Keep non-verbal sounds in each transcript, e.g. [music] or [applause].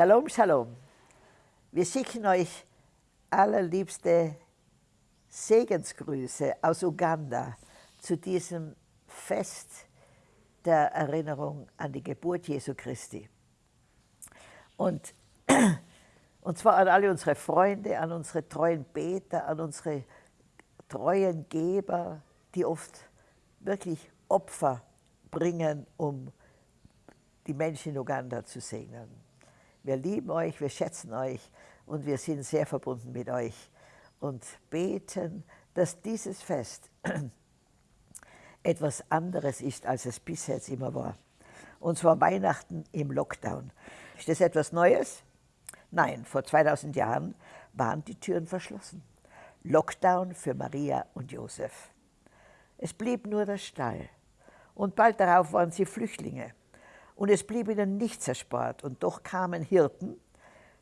Shalom, Shalom. Wir schicken euch allerliebste Segensgrüße aus Uganda zu diesem Fest der Erinnerung an die Geburt Jesu Christi. Und, [clears throat] und zwar an alle unsere Freunde, an unsere treuen Beter, an unsere treuen Geber, die oft wirklich Opfer bringen, um die Menschen in Uganda zu segnen. Wir lieben euch, wir schätzen euch und wir sind sehr verbunden mit euch und beten, dass dieses Fest [clears throat] etwas anderes ist, als es bisher jetzt immer war. Und zwar Weihnachten im Lockdown. Ist das etwas Neues? Nein, vor 2000 Jahren waren die Türen verschlossen. Lockdown für Maria und Josef. Es blieb nur der Stall. Und bald darauf waren sie Flüchtlinge. Und es blieb ihnen nichts erspart. Und doch kamen Hirten,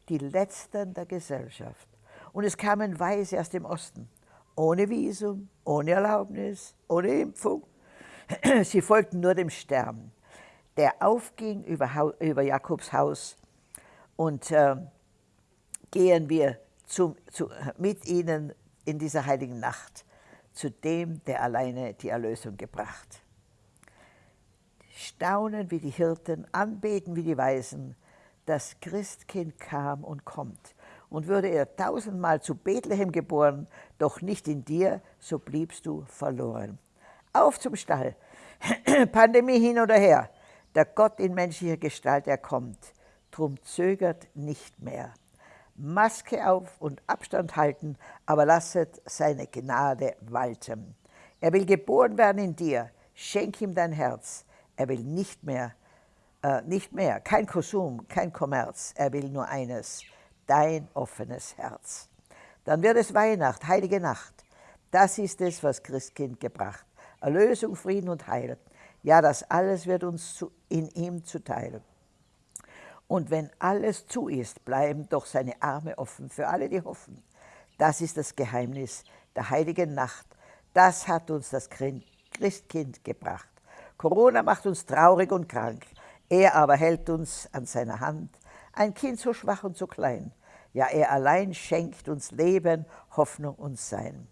die Letzten der Gesellschaft. Und es kamen Weise aus dem Osten, ohne Visum, ohne Erlaubnis, ohne Impfung. [clears throat] Sie folgten nur dem Stern, der aufging über, über Jakobs Haus. Und äh, gehen wir zu, zu, mit ihnen in dieser heiligen Nacht zu dem, der alleine die Erlösung gebracht. Staunen wie die Hirten, anbeten wie die Weisen, das Christkind kam und kommt. Und würde er tausendmal zu Bethlehem geboren, doch nicht in dir, so bliebst du verloren. Auf zum Stall, [clears throat] Pandemie hin oder her, der Gott in menschlicher Gestalt, er kommt, drum zögert nicht mehr. Maske auf und Abstand halten, aber lasset seine Gnade walten. Er will geboren werden in dir, schenk ihm dein Herz. Er will nicht mehr, äh, nicht mehr, kein Konsum, kein Kommerz. Er will nur eines, dein offenes Herz. Dann wird es Weihnacht, heilige Nacht. Das ist es, was Christkind gebracht. Erlösung, Frieden und Heil. Ja, das alles wird uns zu, in ihm zuteil. Und wenn alles zu ist, bleiben doch seine Arme offen für alle, die hoffen. Das ist das Geheimnis der heiligen Nacht. Das hat uns das Christkind gebracht. Corona macht uns traurig und krank. Er aber hält uns an seiner Hand. Ein Kind so schwach und so klein. Ja, er allein schenkt uns Leben, Hoffnung und Sein.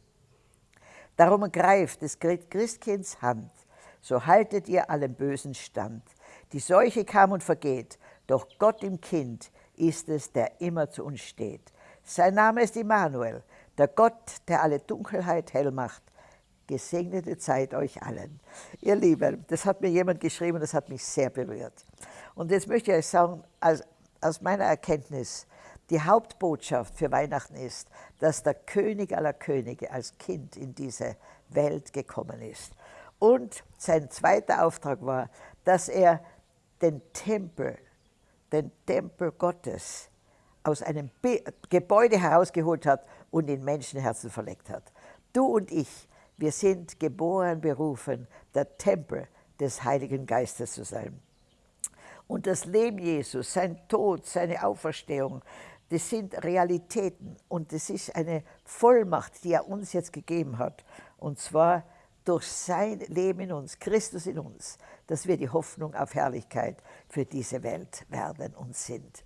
Darum greift des Christkinds Hand, so haltet ihr allem Bösen stand. Die Seuche kam und vergeht, doch Gott im Kind ist es, der immer zu uns steht. Sein Name ist Immanuel, der Gott, der alle Dunkelheit hell macht. Gesegnete Zeit euch allen. Ihr Lieben, das hat mir jemand geschrieben, das hat mich sehr berührt. Und jetzt möchte ich euch sagen, aus, aus meiner Erkenntnis, die Hauptbotschaft für Weihnachten ist, dass der König aller Könige als Kind in diese Welt gekommen ist. Und sein zweiter Auftrag war, dass er den Tempel den Tempel Gottes aus einem Gebäude herausgeholt hat und in Menschenherzen verlegt hat. Du und ich, wir sind geboren, berufen, der Tempel des Heiligen Geistes zu sein. Und das Leben Jesus, sein Tod, seine Auferstehung, das sind Realitäten und das ist eine Vollmacht, die er uns jetzt gegeben hat. Und zwar durch sein Leben in uns, Christus in uns, dass wir die Hoffnung auf Herrlichkeit für diese Welt werden und sind.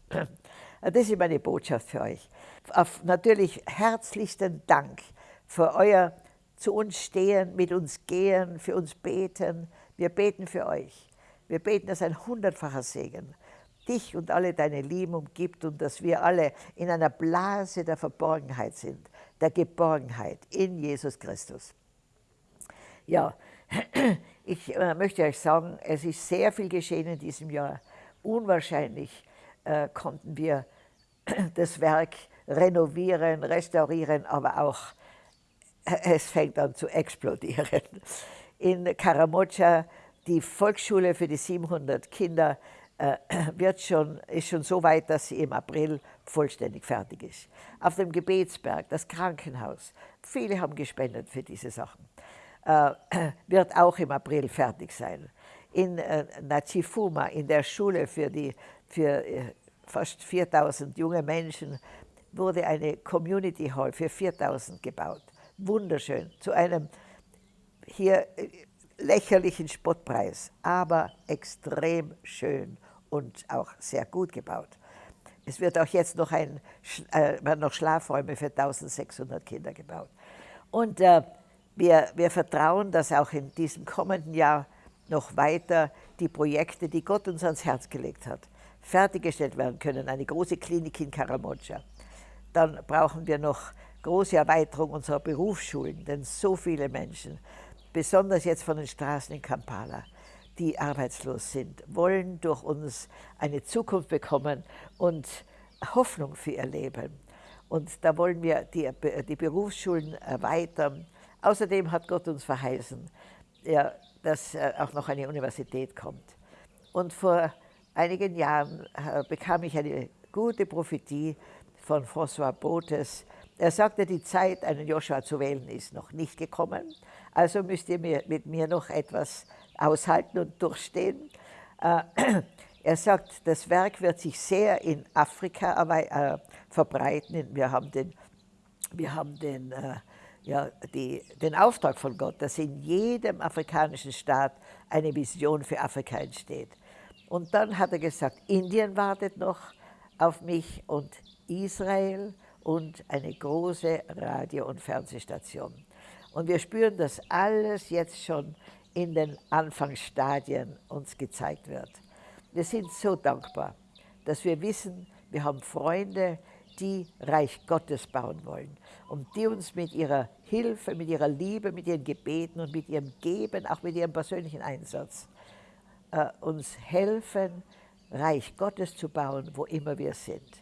Das ist meine Botschaft für euch. Auf natürlich herzlichsten Dank für euer zu uns stehen, mit uns gehen, für uns beten. Wir beten für euch. Wir beten, dass ein hundertfacher Segen dich und alle deine Lieben umgibt und dass wir alle in einer Blase der Verborgenheit sind, der Geborgenheit in Jesus Christus. Ja, [clears throat] ich äh, möchte euch sagen, es ist sehr viel geschehen in diesem Jahr. Unwahrscheinlich äh, konnten wir [clears throat] das Werk renovieren, restaurieren, aber auch es fängt an zu explodieren. In Karamocha, die Volksschule für die 700 Kinder, äh, wird schon, ist schon so weit, dass sie im April vollständig fertig ist. Auf dem Gebetsberg, das Krankenhaus, viele haben gespendet für diese Sachen äh, wird auch im April fertig sein. In äh, Nachifuma, in der Schule für, die, für äh, fast 4000 junge Menschen, wurde eine Community Hall für 4000 gebaut. Wunderschön, zu einem hier äh, lächerlichen Spottpreis, aber extrem schön und auch sehr gut gebaut. Es wird auch jetzt noch, ein, äh, noch Schlafräume für 1600 Kinder gebaut. Und äh, wir, wir vertrauen, dass auch in diesem kommenden Jahr noch weiter die Projekte, die Gott uns ans Herz gelegt hat, fertiggestellt werden können. Eine große Klinik in Karamoja. Dann brauchen wir noch große Erweiterung unserer Berufsschulen, denn so viele Menschen, besonders jetzt von den Straßen in Kampala, die arbeitslos sind, wollen durch uns eine Zukunft bekommen und Hoffnung für ihr Leben. Und da wollen wir die, die Berufsschulen erweitern. Außerdem hat Gott uns verheißen, ja, dass äh, auch noch eine Universität kommt. Und vor einigen Jahren äh, bekam ich eine gute Prophetie von François Botes. Er sagte, die Zeit, einen Joshua zu wählen, ist noch nicht gekommen. Also müsst ihr mit mir noch etwas aushalten und durchstehen. Äh, er sagt, das Werk wird sich sehr in Afrika verbreiten. Wir haben den, wir haben den ja, die, den Auftrag von Gott, dass in jedem afrikanischen Staat eine Vision für Afrika entsteht. Und dann hat er gesagt, Indien wartet noch auf mich und Israel und eine große Radio- und Fernsehstation. Und wir spüren, dass alles jetzt schon in den Anfangsstadien uns gezeigt wird. Wir sind so dankbar, dass wir wissen, wir haben Freunde, die Reich Gottes bauen wollen und die uns mit ihrer Hilfe, mit ihrer Liebe, mit ihren Gebeten und mit ihrem Geben, auch mit ihrem persönlichen Einsatz, äh, uns helfen, Reich Gottes zu bauen, wo immer wir sind.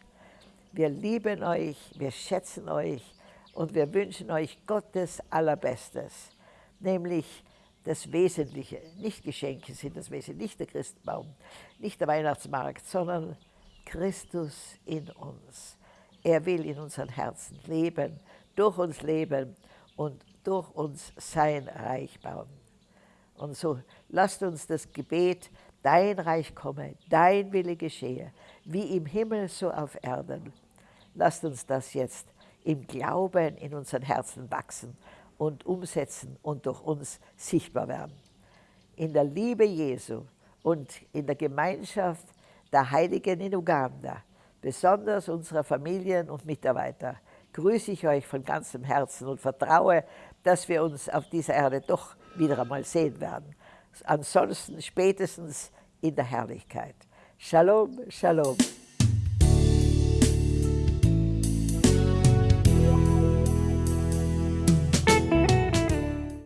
Wir lieben euch, wir schätzen euch und wir wünschen euch Gottes Allerbestes, nämlich das Wesentliche, nicht Geschenke sind das Wesentliche, nicht der Christbaum, nicht der Weihnachtsmarkt, sondern Christus in uns. Er will in unseren Herzen leben, durch uns leben und durch uns sein Reich bauen. Und so lasst uns das Gebet, dein Reich komme, dein Wille geschehe, wie im Himmel so auf Erden. Lasst uns das jetzt im Glauben in unseren Herzen wachsen und umsetzen und durch uns sichtbar werden. In der Liebe Jesu und in der Gemeinschaft der Heiligen in Uganda besonders unserer Familien und Mitarbeiter, grüße ich euch von ganzem Herzen und vertraue, dass wir uns auf dieser Erde doch wieder einmal sehen werden. Ansonsten spätestens in der Herrlichkeit. Shalom, Shalom.